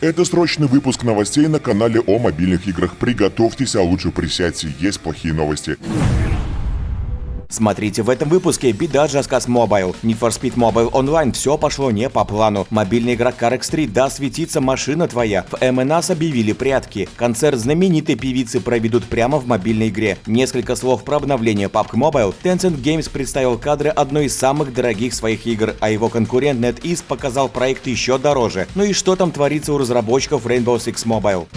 Это срочный выпуск новостей на канале о мобильных играх. Приготовьтесь, а лучше присядьте, есть плохие новости. Смотрите в этом выпуске беда Just Mobile. Need for Speed Mobile Online все пошло не по плану. Мобильный игрок Carx 3 да светится машина твоя. В МНАС объявили прятки. Концерт знаменитой певицы проведут прямо в мобильной игре. Несколько слов про обновление PUBG Mobile. Tencent Games представил кадры одной из самых дорогих своих игр, а его конкурент NetEase показал проект еще дороже. Ну и что там творится у разработчиков Rainbow Six Mobile?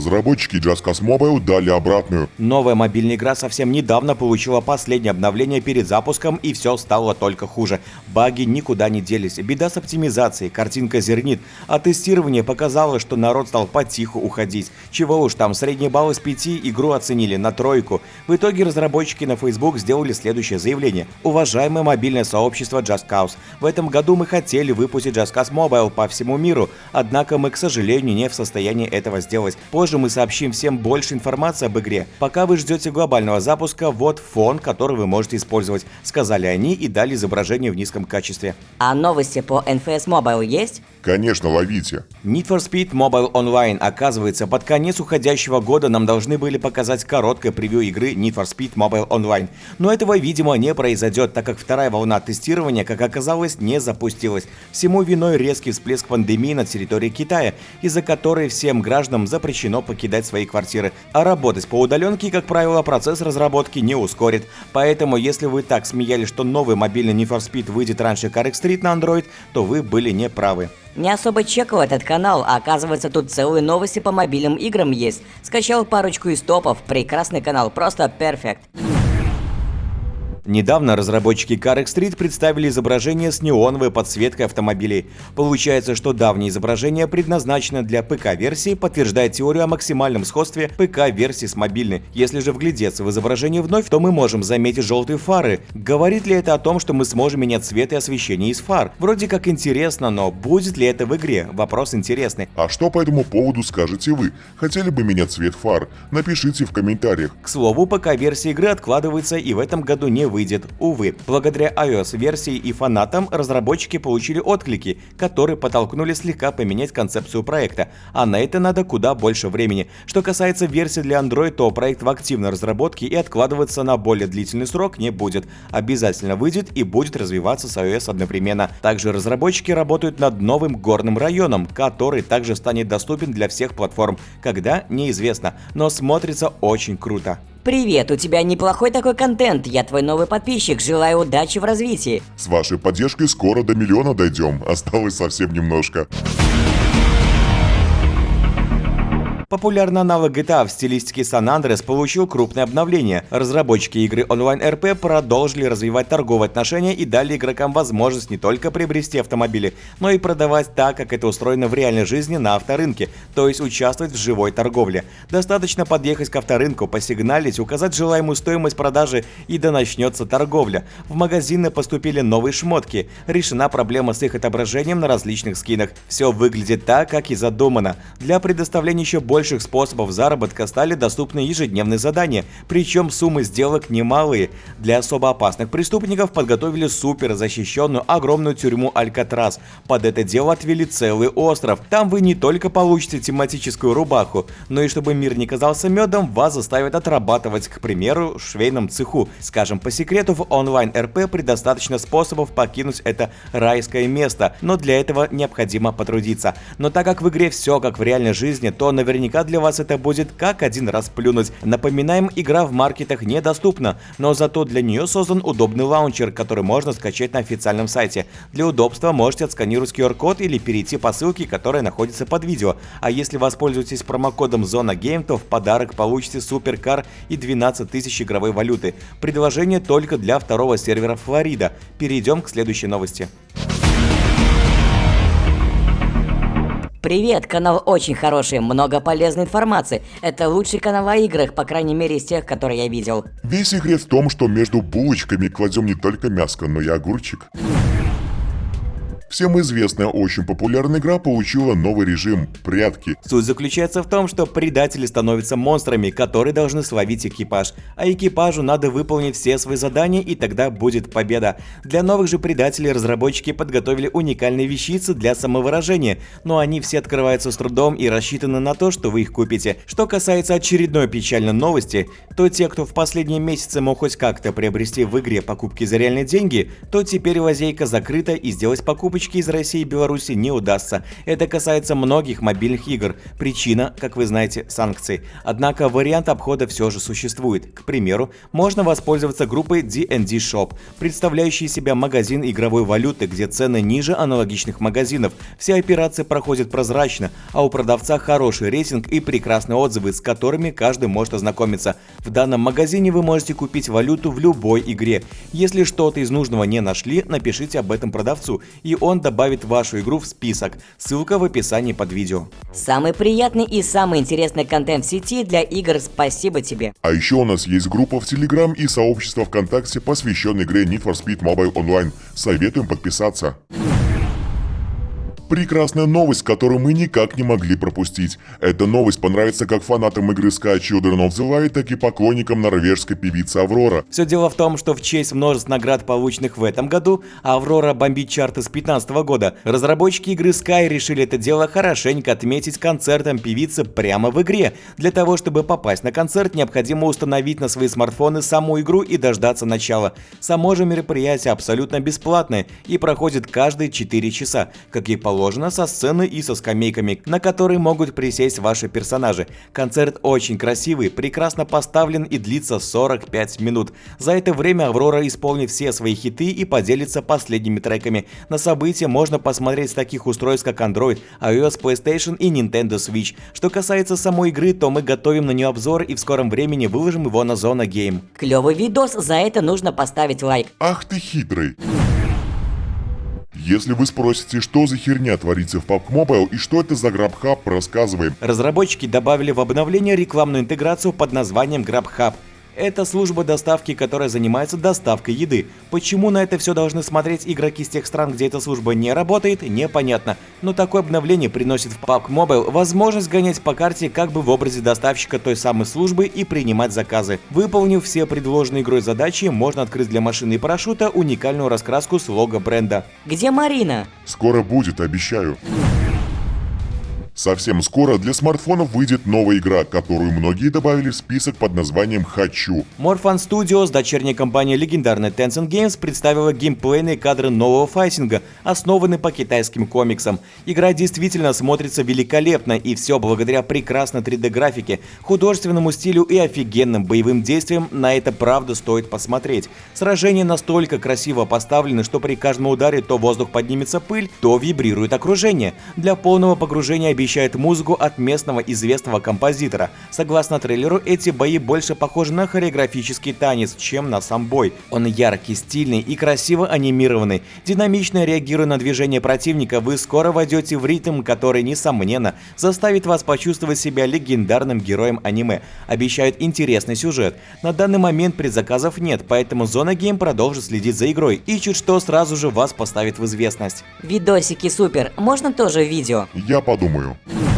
Разработчики Just Cause Mobile дали обратную. Новая мобильная игра совсем недавно получила последнее обновление перед запуском и все стало только хуже. Баги никуда не делись, беда с оптимизацией, картинка зернит, а тестирование показало, что народ стал потиху уходить. Чего уж там, средний балл из 5 игру оценили на тройку. В итоге разработчики на Facebook сделали следующее заявление. Уважаемое мобильное сообщество Just Cause, в этом году мы хотели выпустить Just Cause Mobile по всему миру, однако мы, к сожалению, не в состоянии этого сделать. Позже мы сообщим всем больше информации об игре. Пока вы ждете глобального запуска, вот фон, который вы можете использовать, сказали они и дали изображение в низком качестве. А новости по NFS Mobile есть? Конечно, ловите. Need for Speed Mobile Online. Оказывается, под конец уходящего года нам должны были показать короткое превью игры Need for Speed Mobile Online. Но этого, видимо, не произойдет, так как вторая волна тестирования, как оказалось, не запустилась. Всему виной резкий всплеск пандемии на территории Китая, из-за которой всем гражданам запрещено покидать свои квартиры, а работать по удаленке, как правило, процесс разработки не ускорит. Поэтому, если вы так смеялись, что новый мобильный Need for Speed выйдет раньше Car Street на Android, то вы были неправы. Не особо чекал этот канал, а оказывается тут целые новости по мобильным играм есть. Скачал парочку из топов, прекрасный канал, просто перфект. Недавно разработчики CarX Street представили изображение с неоновой подсветкой автомобилей. Получается, что давнее изображение предназначено для ПК-версии, подтверждает теорию о максимальном сходстве ПК-версии с мобильной. Если же вглядеться в изображение вновь, то мы можем заметить желтые фары. Говорит ли это о том, что мы сможем менять цвет и освещение из фар? Вроде как интересно, но будет ли это в игре? Вопрос интересный. А что по этому поводу скажете вы? Хотели бы менять цвет фар? Напишите в комментариях. К слову, ПК-версия игры откладывается и в этом году не выйдет. Увы, благодаря iOS-версии и фанатам разработчики получили отклики, которые подтолкнули слегка поменять концепцию проекта, а на это надо куда больше времени. Что касается версии для Android, то проект в активной разработке и откладываться на более длительный срок не будет. Обязательно выйдет и будет развиваться с iOS одновременно. Также разработчики работают над новым горным районом, который также станет доступен для всех платформ, когда неизвестно, но смотрится очень круто. Привет, у тебя неплохой такой контент, я твой новый подписчик, желаю удачи в развитии. С вашей поддержкой скоро до миллиона дойдем, осталось совсем немножко. Популярный аналог GTA в стилистике San Andreas получил крупное обновление. Разработчики игры RP продолжили развивать торговые отношения и дали игрокам возможность не только приобрести автомобили, но и продавать так, как это устроено в реальной жизни на авторынке, то есть участвовать в живой торговле. Достаточно подъехать к авторынку, посигналить, указать желаемую стоимость продажи и да начнется торговля. В магазины поступили новые шмотки. Решена проблема с их отображением на различных скинах. Все выглядит так, как и задумано. Для предоставления еще больше больших способов заработка стали доступны ежедневные задания, причем суммы сделок немалые. Для особо опасных преступников подготовили супер защищенную огромную тюрьму Алькатрас. Под это дело отвели целый остров. Там вы не только получите тематическую рубаху, но и чтобы мир не казался медом, вас заставят отрабатывать, к примеру, в швейном цеху. Скажем по секрету, в онлайн-РП предостаточно способов покинуть это райское место, но для этого необходимо потрудиться. Но так как в игре все как в реальной жизни, то наверняка наверняка для вас это будет как один раз плюнуть. Напоминаем, игра в маркетах недоступна, но зато для нее создан удобный лаунчер, который можно скачать на официальном сайте. Для удобства можете отсканировать QR-код или перейти по ссылке, которая находится под видео. А если воспользуетесь промокодом Зона Game, то в подарок получите суперкар и 12 тысяч игровой валюты. Предложение только для второго сервера Флорида. Перейдем к следующей новости. Привет, канал очень хороший, много полезной информации. Это лучший канал о играх, по крайней мере из тех, которые я видел. Весь секрет в том, что между булочками кладем не только мяско, но и огурчик. Всем известная очень популярная игра получила новый режим – прятки. Суть заключается в том, что предатели становятся монстрами, которые должны словить экипаж, а экипажу надо выполнить все свои задания и тогда будет победа. Для новых же предателей разработчики подготовили уникальные вещицы для самовыражения, но они все открываются с трудом и рассчитаны на то, что вы их купите. Что касается очередной печальной новости, то те, кто в последние месяцы мог хоть как-то приобрести в игре покупки за реальные деньги, то теперь лазейка закрыта и сделать покупочки из России и Беларуси не удастся. Это касается многих мобильных игр. Причина, как вы знаете, санкции. Однако вариант обхода все же существует. К примеру, можно воспользоваться группой D&D Shop, представляющей себя магазин игровой валюты, где цены ниже аналогичных магазинов. Все операции проходят прозрачно, а у продавца хороший рейтинг и прекрасные отзывы, с которыми каждый может ознакомиться. В данном магазине вы можете купить валюту в любой игре. Если что-то из нужного не нашли, напишите об этом продавцу, и он добавит вашу игру в список. Ссылка в описании под видео. Самый приятный и самый интересный контент в сети для игр спасибо тебе. А еще у нас есть группа в Телеграм и сообщество ВКонтакте, посвященное игре Need for Speed Mobile Online. Советуем подписаться. Прекрасная новость, которую мы никак не могли пропустить. Эта новость понравится как фанатам игры Sky Children of the Light, так и поклонникам норвежской певицы Аврора. Все дело в том, что в честь множеств наград, полученных в этом году, Аврора бомбит чарты с 2015 года. Разработчики игры Sky решили это дело хорошенько отметить концертом певицы прямо в игре. Для того, чтобы попасть на концерт, необходимо установить на свои смартфоны саму игру и дождаться начала. Само же мероприятие абсолютно бесплатное и проходит каждые 4 часа, как и положено расположена со сцены и со скамейками, на которые могут присесть ваши персонажи. Концерт очень красивый, прекрасно поставлен и длится 45 минут. За это время Аврора исполнит все свои хиты и поделится последними треками. На события можно посмотреть с таких устройств как Android, iOS, PlayStation и Nintendo Switch. Что касается самой игры, то мы готовим на нее обзор и в скором времени выложим его на Зона Game. Клевый видос, за это нужно поставить лайк. Ах ты хитрый. Если вы спросите, что за херня творится в PUBG Mobile и что это за GrabHub, рассказываем. Разработчики добавили в обновление рекламную интеграцию под названием GrabHub. Это служба доставки, которая занимается доставкой еды. Почему на это все должны смотреть игроки с тех стран, где эта служба не работает, непонятно. Но такое обновление приносит в PUBG Mobile возможность гонять по карте как бы в образе доставщика той самой службы и принимать заказы. Выполнив все предложенные игрой задачи, можно открыть для машины и парашюта уникальную раскраску с лого бренда. Где Марина? Скоро будет, обещаю. Совсем скоро для смартфонов выйдет новая игра, которую многие добавили в список под названием «Хочу». Morphan Studios, дочерняя компания легендарной Tencent Games, представила геймплейные кадры нового файтинга, основанный по китайским комиксам. Игра действительно смотрится великолепно, и все благодаря прекрасной 3D-графике, художественному стилю и офигенным боевым действиям на это правда стоит посмотреть. Сражения настолько красиво поставлены, что при каждом ударе то воздух поднимется пыль, то вибрирует окружение. Для полного погружения обещаю освещает музыку от местного известного композитора. Согласно трейлеру, эти бои больше похожи на хореографический танец, чем на сам бой. Он яркий, стильный и красиво анимированный. Динамично реагируя на движение противника, вы скоро войдете в ритм, который, несомненно, заставит вас почувствовать себя легендарным героем аниме. Обещают интересный сюжет. На данный момент предзаказов нет, поэтому Зона Гейм продолжит следить за игрой и чуть что сразу же вас поставит в известность. Видосики супер, можно тоже видео? Я подумаю. Yeah.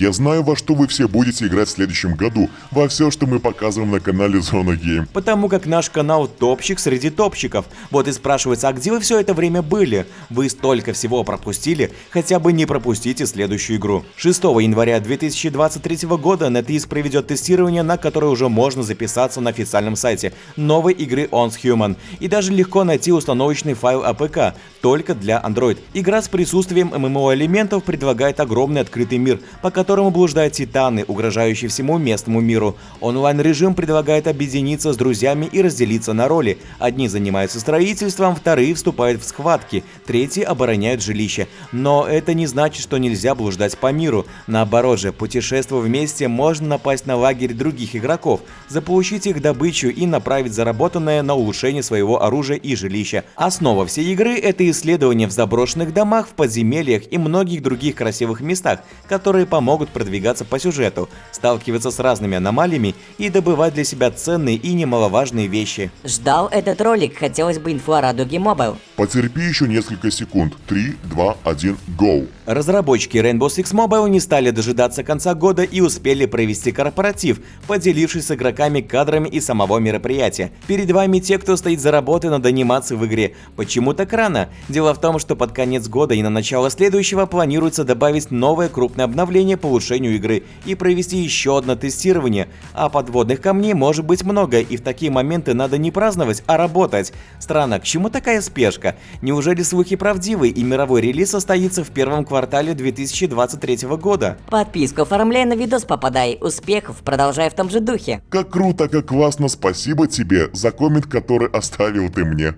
Я знаю, во что вы все будете играть в следующем году, во все, что мы показываем на канале Зона Гейм. Потому как наш канал топчик среди топчиков. Вот и спрашивается, а где вы все это время были? Вы столько всего пропустили, хотя бы не пропустите следующую игру. 6 января 2023 года NetEase проведет тестирование, на которое уже можно записаться на официальном сайте новой игры On's Human. И даже легко найти установочный файл APK, только для Android. Игра с присутствием MMO-элементов предлагает огромный открытый мир, по которому блуждают титаны, угрожающие всему местному миру. Онлайн-режим предлагает объединиться с друзьями и разделиться на роли. Одни занимаются строительством, вторые вступают в схватки, третьи обороняют жилище. Но это не значит, что нельзя блуждать по миру. Наоборот же, путешествуя вместе, можно напасть на лагерь других игроков, заполучить их добычу и направить заработанное на улучшение своего оружия и жилища. Основа всей игры – это исследования в заброшенных домах, в подземельях и многих других красивых местах, которые помогут продвигаться по сюжету, сталкиваться с разными аномалиями и добывать для себя ценные и немаловажные вещи. Ждал этот ролик, хотелось бы инфу о Радуге Mobile. Потерпи еще несколько секунд. 3, 2, 1, go. Разработчики Rainbow Six Mobile не стали дожидаться конца года и успели провести корпоратив, поделившись с игроками кадрами из самого мероприятия. Перед вами те, кто стоит за работой над анимацией в игре. Почему так рано? Дело в том, что под конец года и на начало следующего планируется добавить новое крупное обновление по улучшению игры и провести еще одно тестирование. А подводных камней может быть много, и в такие моменты надо не праздновать, а работать. Странно, к чему такая спешка? Неужели слухи правдивы и мировой релиз состоится в первом квартале квартале 2023 года. Подписку оформляй на видос попадай. Успехов, продолжай в том же духе. Как круто, как классно, спасибо тебе за коммент, который оставил ты мне.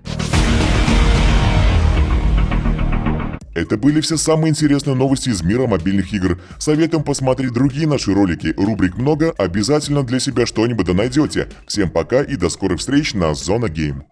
Это были все самые интересные новости из мира мобильных игр. Советуем посмотреть другие наши ролики. Рубрик много, обязательно для себя что-нибудь да найдете. Всем пока и до скорых встреч на Зона Гейм.